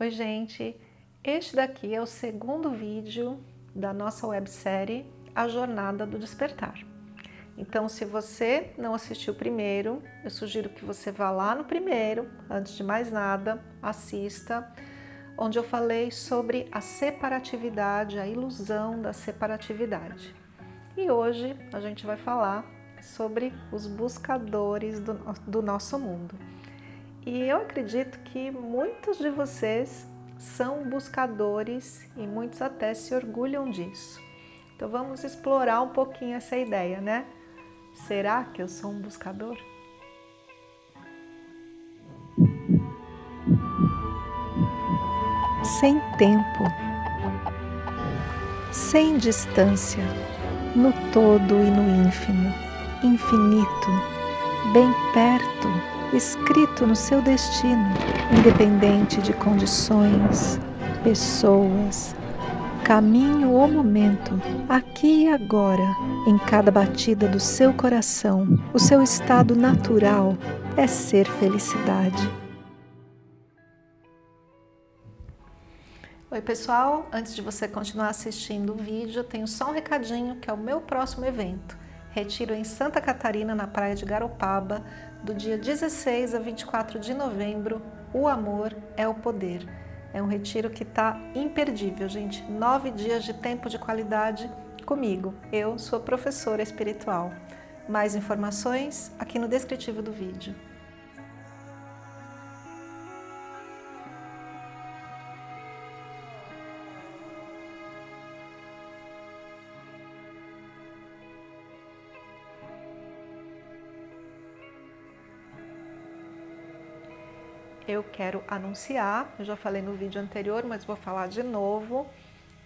Oi gente, este daqui é o segundo vídeo da nossa websérie A Jornada do Despertar. Então se você não assistiu o primeiro, eu sugiro que você vá lá no primeiro, antes de mais nada, assista, onde eu falei sobre a separatividade, a ilusão da separatividade. E hoje a gente vai falar sobre os buscadores do, do nosso mundo. E eu acredito que muitos de vocês são buscadores e muitos até se orgulham disso. Então vamos explorar um pouquinho essa ideia, né? Será que eu sou um buscador? Sem tempo, sem distância, no todo e no ínfimo, infinito, bem perto, escrito no seu destino, independente de condições, pessoas, caminho ou momento, aqui e agora, em cada batida do seu coração, o seu estado natural é ser felicidade. Oi pessoal, antes de você continuar assistindo o vídeo, tenho só um recadinho que é o meu próximo evento. Retiro em Santa Catarina, na praia de Garopaba, do dia 16 a 24 de novembro, O Amor é o Poder. É um retiro que está imperdível, gente. Nove dias de tempo de qualidade comigo. Eu sou professora espiritual. Mais informações aqui no descritivo do vídeo. Eu quero anunciar, eu já falei no vídeo anterior, mas vou falar de novo.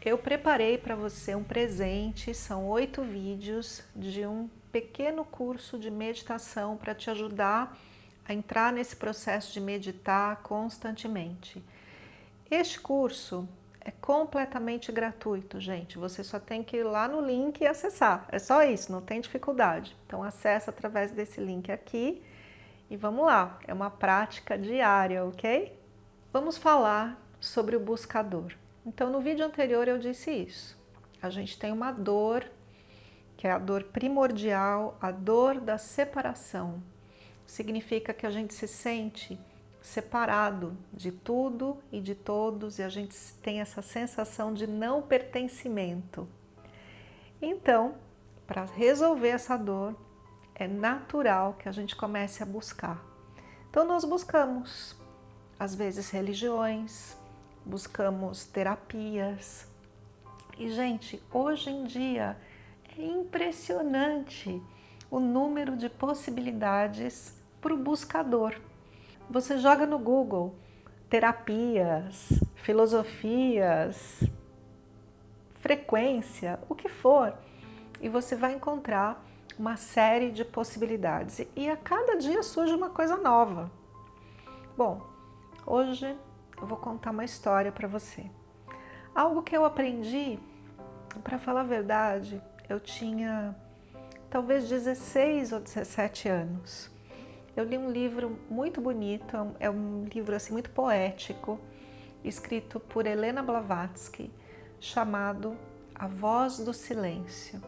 Eu preparei para você um presente, são oito vídeos de um pequeno curso de meditação para te ajudar a entrar nesse processo de meditar constantemente. Este curso é completamente gratuito, gente. Você só tem que ir lá no link e acessar. É só isso, não tem dificuldade. Então acessa através desse link aqui e vamos lá, é uma prática diária, ok? Vamos falar sobre o buscador. Então, no vídeo anterior eu disse isso. A gente tem uma dor, que é a dor primordial, a dor da separação. Significa que a gente se sente separado de tudo e de todos e a gente tem essa sensação de não pertencimento. Então, para resolver essa dor, é natural que a gente comece a buscar. Então nós buscamos, às vezes, religiões, buscamos terapias. E, gente, hoje em dia é impressionante o número de possibilidades para o buscador. Você joga no Google terapias, filosofias, frequência, o que for, e você vai encontrar uma série de possibilidades e a cada dia surge uma coisa nova. Bom, hoje eu vou contar uma história para você. Algo que eu aprendi, para falar a verdade, eu tinha talvez 16 ou 17 anos. Eu li um livro muito bonito, é um livro assim muito poético, escrito por Helena Blavatsky, chamado A Voz do Silêncio.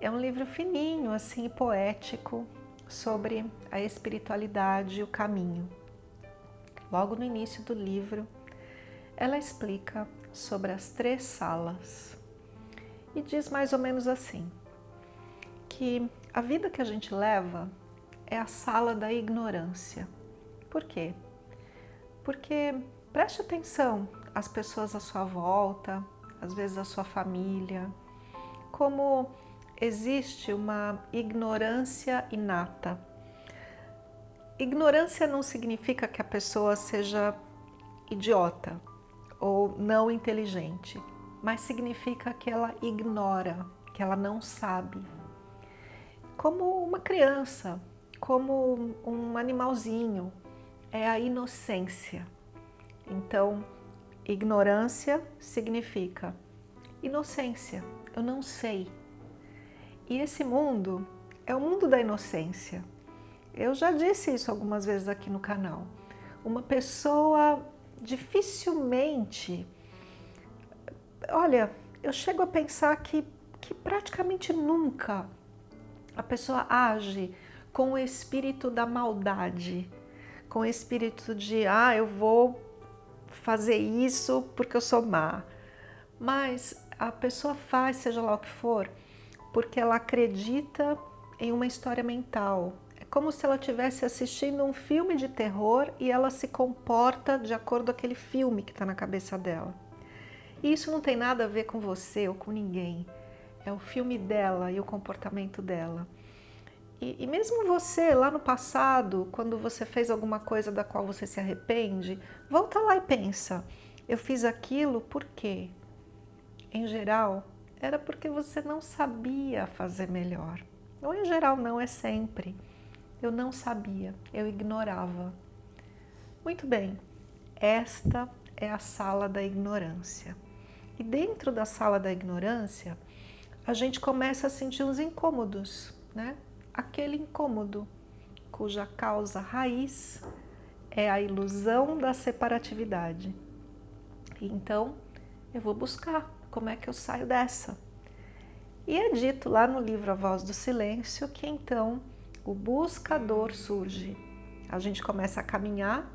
É um livro fininho, assim, poético, sobre a espiritualidade e o caminho. Logo no início do livro, ela explica sobre as três salas e diz mais ou menos assim, que a vida que a gente leva é a sala da ignorância. Por quê? Porque preste atenção às pessoas à sua volta, às vezes à sua família, como existe uma ignorância inata. Ignorância não significa que a pessoa seja idiota ou não inteligente, mas significa que ela ignora, que ela não sabe. Como uma criança, como um animalzinho, é a inocência. Então, ignorância significa inocência, eu não sei, e esse mundo é o mundo da inocência. Eu já disse isso algumas vezes aqui no canal. Uma pessoa dificilmente, olha, eu chego a pensar que, que praticamente nunca a pessoa age com o espírito da maldade, com o espírito de, ah, eu vou fazer isso porque eu sou má. Mas a pessoa faz, seja lá o que for, porque ela acredita em uma história mental. É como se ela estivesse assistindo um filme de terror e ela se comporta de acordo com aquele filme que está na cabeça dela. E isso não tem nada a ver com você ou com ninguém. É o filme dela e o comportamento dela. E, e, mesmo você, lá no passado, quando você fez alguma coisa da qual você se arrepende, volta lá e pensa, eu fiz aquilo por quê? Em geral, era porque você não sabia fazer melhor. Ou em geral não, é sempre. Eu não sabia, eu ignorava. Muito bem, esta é a sala da ignorância. E dentro da sala da ignorância, a gente começa a sentir uns incômodos, né? aquele incômodo, cuja causa raiz é a ilusão da separatividade. Então, eu vou buscar como é que eu saio dessa. E é dito lá no livro A Voz do Silêncio que então o buscador surge. A gente começa a caminhar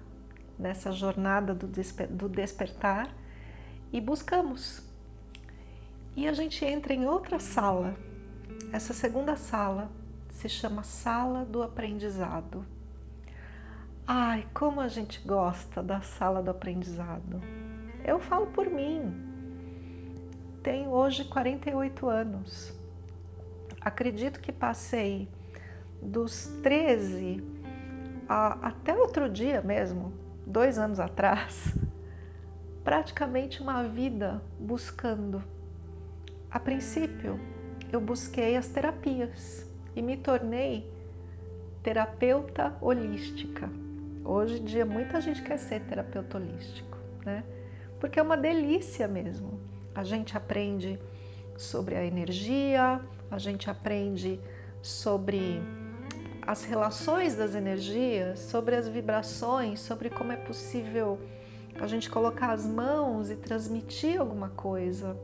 nessa jornada do, desper do despertar e buscamos. E a gente entra em outra sala, essa segunda sala, se chama Sala do Aprendizado. Ai, como a gente gosta da sala do aprendizado. Eu falo por mim. Tenho hoje 48 anos. Acredito que passei dos 13 a, até outro dia mesmo, dois anos atrás, praticamente uma vida buscando. A princípio, eu busquei as terapias e me tornei terapeuta holística. Hoje em dia muita gente quer ser terapeuta holístico, né? Porque é uma delícia mesmo. A gente aprende sobre a energia, a gente aprende sobre as relações das energias, sobre as vibrações, sobre como é possível a gente colocar as mãos e transmitir alguma coisa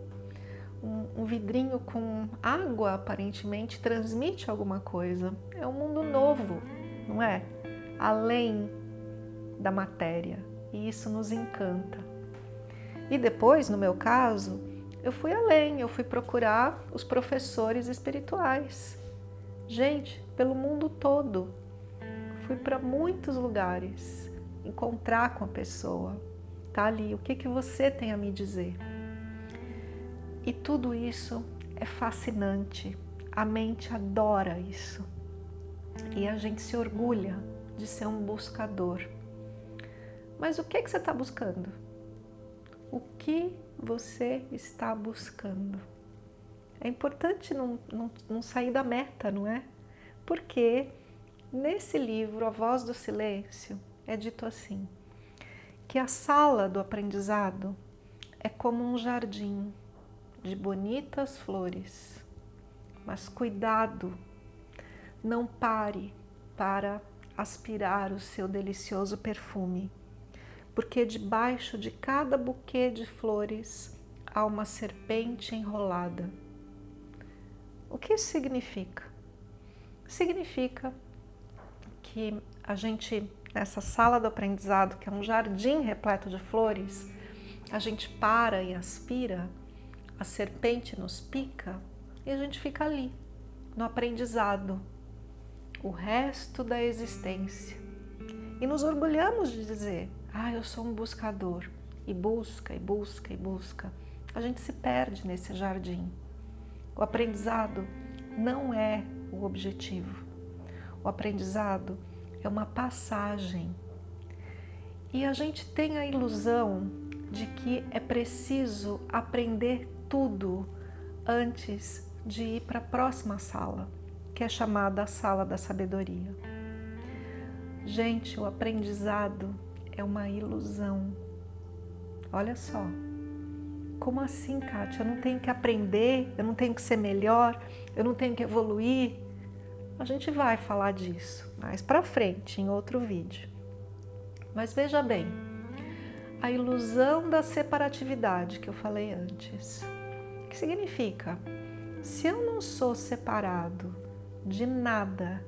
um, um vidrinho com água aparentemente transmite alguma coisa. É um mundo novo, não é? Além da matéria. E isso nos encanta. E depois, no meu caso, eu fui além, eu fui procurar os professores espirituais. Gente, pelo mundo todo. Fui para muitos lugares encontrar com a pessoa. Tá ali, o que, que você tem a me dizer? E tudo isso é fascinante. A mente adora isso. E a gente se orgulha de ser um buscador. Mas o que, que você está buscando? Que você está buscando? É importante não, não, não sair da meta, não é? Porque nesse livro, A Voz do Silêncio, é dito assim, que a sala do aprendizado é como um jardim de bonitas flores. Mas cuidado, não pare para aspirar o seu delicioso perfume, porque debaixo de cada buquê de flores há uma serpente enrolada. O que isso significa? Significa que a gente, nessa sala do aprendizado, que é um jardim repleto de flores, a gente para e aspira a serpente nos pica e a gente fica ali, no aprendizado, o resto da existência. E nos orgulhamos de dizer, ah, eu sou um buscador, e busca, e busca, e busca. A gente se perde nesse jardim. O aprendizado não é o objetivo. O aprendizado é uma passagem. E a gente tem a ilusão de que é preciso aprender tudo antes de ir para a próxima sala, que é chamada a sala da sabedoria. Gente, o aprendizado é uma ilusão. Olha só. Como assim, Kátia? Eu não tenho que aprender, eu não tenho que ser melhor, eu não tenho que evoluir. A gente vai falar disso mais para frente, em outro vídeo. Mas veja bem, a ilusão da separatividade que eu falei antes. O que significa? Se eu não sou separado de nada,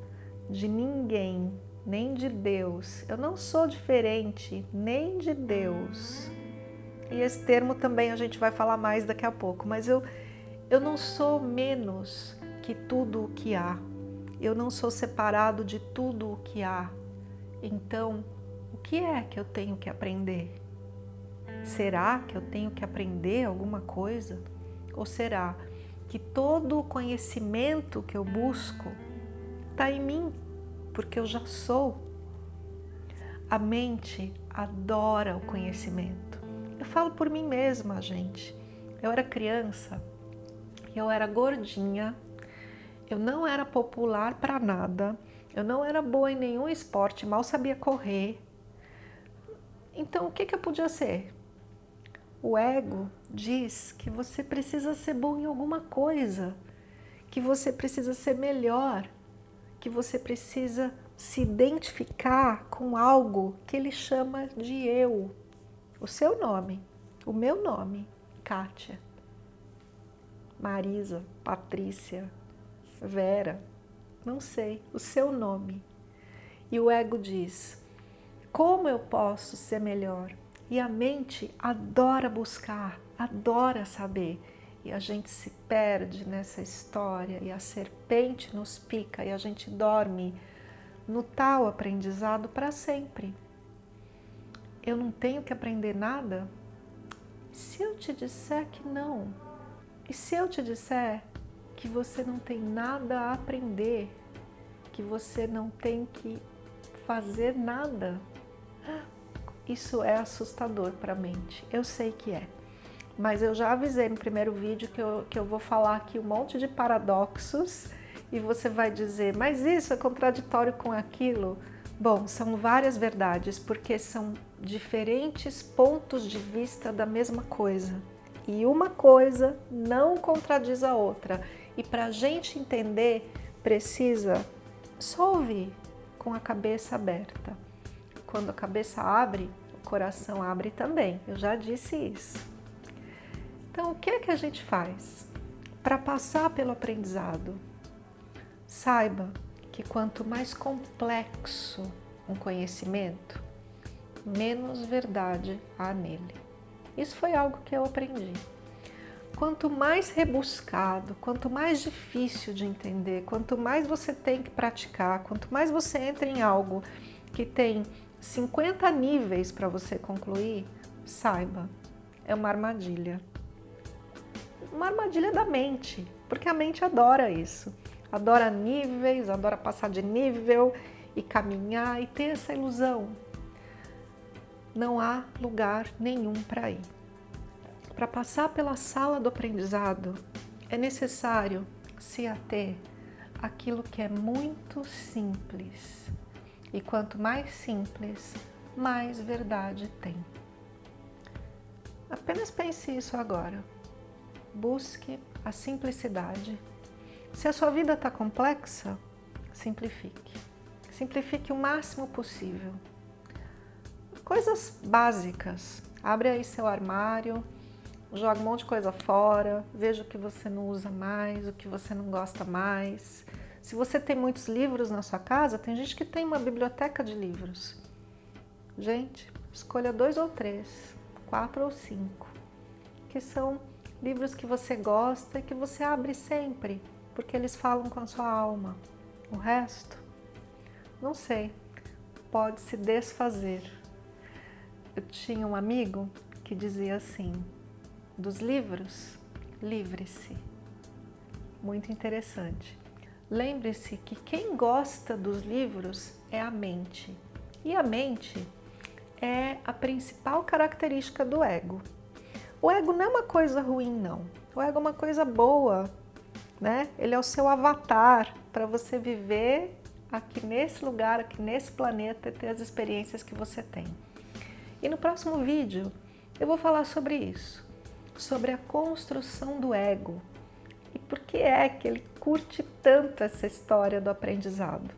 de ninguém, nem de Deus, eu não sou diferente nem de Deus. E esse termo também a gente vai falar mais daqui a pouco, mas eu, eu não sou menos que tudo o que há. Eu não sou separado de tudo o que há. Então, o que é que eu tenho que aprender? Será que eu tenho que aprender alguma coisa? Ou será que todo o conhecimento que eu busco está em mim, porque eu já sou? A mente adora o conhecimento. Eu falo por mim mesma, gente. Eu era criança, eu era gordinha, eu não era popular para nada, eu não era boa em nenhum esporte, mal sabia correr. Então, o que, que eu podia ser? O ego diz que você precisa ser bom em alguma coisa, que você precisa ser melhor, que você precisa se identificar com algo que ele chama de eu. O seu nome, o meu nome, Kátia, Marisa, Patrícia, Vera, não sei, o seu nome. E o ego diz, como eu posso ser melhor? E a mente adora buscar, adora saber. E a gente se perde nessa história e a serpente nos pica e a gente dorme no tal aprendizado para sempre. Eu não tenho que aprender nada? Se eu te disser que não? E se eu te disser que você não tem nada a aprender, que você não tem que fazer nada? Isso é assustador para a mente, eu sei que é. Mas eu já avisei no primeiro vídeo que eu, que eu vou falar aqui um monte de paradoxos e você vai dizer, mas isso é contraditório com aquilo? Bom, são várias verdades, porque são diferentes pontos de vista da mesma coisa. E uma coisa não contradiz a outra. E para a gente entender, precisa só ouvir com a cabeça aberta quando a cabeça abre, o coração abre também. Eu já disse isso. Então, o que é que a gente faz para passar pelo aprendizado? Saiba que quanto mais complexo um conhecimento, menos verdade há nele. Isso foi algo que eu aprendi. Quanto mais rebuscado, quanto mais difícil de entender, quanto mais você tem que praticar, quanto mais você entra em algo que tem 50 níveis para você concluir, saiba, é uma armadilha. Uma armadilha da mente, porque a mente adora isso. Adora níveis, adora passar de nível e caminhar e ter essa ilusão. Não há lugar nenhum para ir. Para passar pela sala do aprendizado, é necessário se ater àquilo que é muito simples, e quanto mais simples, mais verdade tem. Apenas pense isso agora. Busque a simplicidade. Se a sua vida está complexa, simplifique. Simplifique o máximo possível. Coisas básicas. Abre aí seu armário, joga um monte de coisa fora, veja o que você não usa mais, o que você não gosta mais. Se você tem muitos livros na sua casa, tem gente que tem uma biblioteca de livros. Gente, escolha dois ou três, quatro ou cinco, que são livros que você gosta e que você abre sempre, porque eles falam com a sua alma. O resto, não sei, pode se desfazer. Eu tinha um amigo que dizia assim, dos livros, livre-se. Muito interessante. Lembre-se que quem gosta dos livros é a mente. E a mente é a principal característica do ego. O ego não é uma coisa ruim, não. O ego é uma coisa boa, né? Ele é o seu avatar para você viver aqui nesse lugar, aqui nesse planeta e ter as experiências que você tem. E no próximo vídeo eu vou falar sobre isso, sobre a construção do ego, e por que é que ele curte tanto essa história do aprendizado?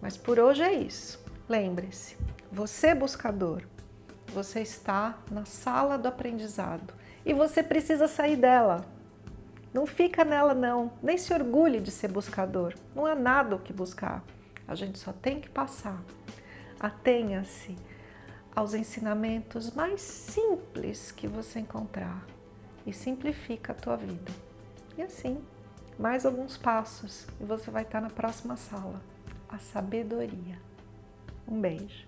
Mas por hoje é isso. Lembre-se, você buscador, Você está na sala do aprendizado e você precisa sair dela. Não fica nela não, nem se orgulhe de ser buscador. Não há nada o que buscar. A gente só tem que passar. Atenha-se aos ensinamentos mais simples que você encontrar e simplifica a tua vida. E assim, mais alguns passos e você vai estar na próxima sala. A sabedoria. Um beijo.